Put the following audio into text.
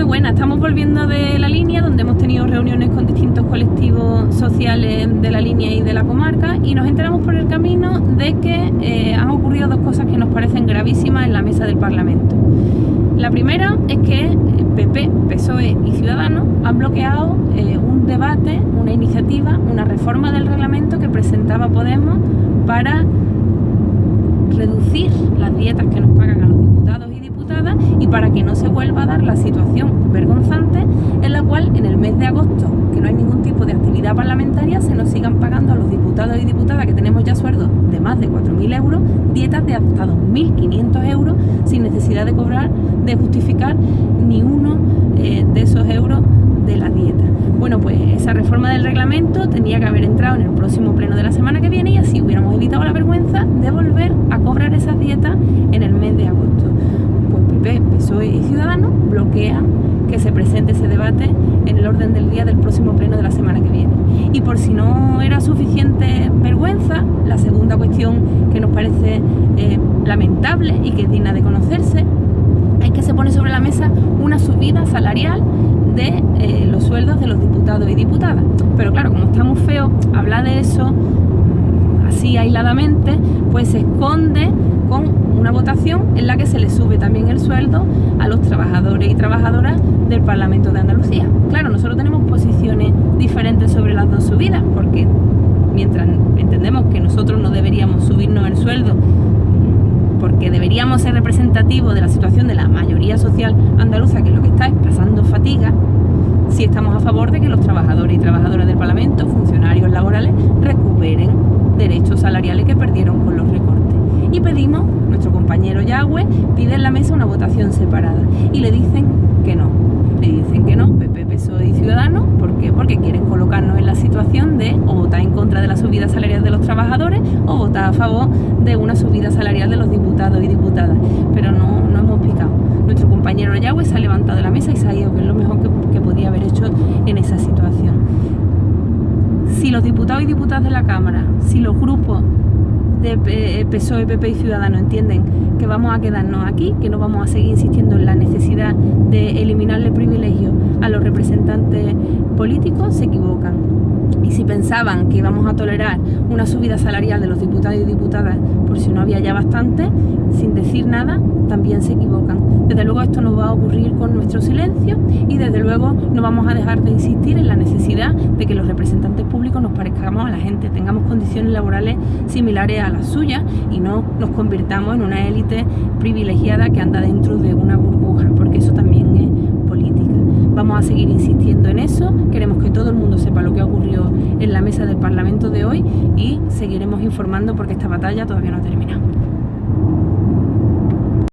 Muy buena, estamos volviendo de la línea donde hemos tenido reuniones con distintos colectivos sociales de la línea y de la comarca y nos enteramos por el camino de que eh, han ocurrido dos cosas que nos parecen gravísimas en la mesa del Parlamento. La primera es que PP, PSOE y Ciudadanos han bloqueado eh, un debate, una iniciativa, una reforma del reglamento que presentaba Podemos para reducir las dietas que nos pagan y para que no se vuelva a dar la situación vergonzante en la cual en el mes de agosto, que no hay ningún tipo de actividad parlamentaria, se nos sigan pagando a los diputados y diputadas que tenemos ya sueldos de más de 4.000 euros, dietas de hasta 2.500 euros sin necesidad de cobrar, de justificar ni uno eh, de esos euros de la dieta. Bueno, pues esa reforma del reglamento tenía que haber entrado en el próximo pleno de la semana que viene y así hubiéramos evitado la vergüenza de volver a cobrar esas dietas en el mes de agosto. PP, PSOE y Ciudadanos bloquean que se presente ese debate en el orden del día del próximo pleno de la semana que viene. Y por si no era suficiente vergüenza, la segunda cuestión que nos parece eh, lamentable y que es digna de conocerse es que se pone sobre la mesa una subida salarial de eh, los sueldos de los diputados y diputadas. Pero claro, como está muy feo hablar de eso así aisladamente, pues se esconde con una votación en la que se le sube también el sueldo a los trabajadores y trabajadoras del Parlamento de Andalucía. Claro, nosotros tenemos posiciones diferentes sobre las dos subidas, porque mientras entendemos que nosotros no deberíamos subirnos el sueldo porque deberíamos ser representativos de la situación de la mayoría social andaluza, que lo que está es pasando fatiga, si estamos a favor de que los trabajadores y trabajadoras del Parlamento, funcionarios laborales, recuperen derechos salariales que perdieron con los recortes. Y pedimos, nuestro compañero Yagüe pide en la mesa una votación separada y le dicen que no. Le dicen que no, PP, PSOE y Ciudadanos, ¿por qué? Porque quieren colocarnos en la situación de o votar en contra de la subida salarial de los trabajadores o votar a favor de una subida salarial de los diputados y diputadas. Pero no, no hemos picado. Nuestro compañero Yagüe se ha levantado de la mesa y se ha ido, que es lo mejor que, que podía haber hecho en esa situación. Si los diputados y diputadas de la Cámara, si los grupos de PSOE, PP y Ciudadanos entienden que vamos a quedarnos aquí, que no vamos a seguir insistiendo en la necesidad de eliminarle privilegios a los representantes políticos, se equivocan. Y si pensaban que íbamos a tolerar una subida salarial de los diputados y diputadas por si no había ya bastante, sin decir nada, también se equivocan. Desde luego esto no va a ocurrir con nuestro silencio y desde luego no vamos a dejar de insistir en la necesidad de que los representantes públicos nos parezcamos a la gente, tengamos condiciones laborales similares a las suyas y no nos convirtamos en una élite privilegiada que anda dentro de una burbuja, porque eso también es política. Vamos a seguir insistiendo en eso, queremos que todo el mundo sepa lo que ha ocurrido en la mesa del Parlamento de hoy y seguiremos informando porque esta batalla todavía no ha terminado.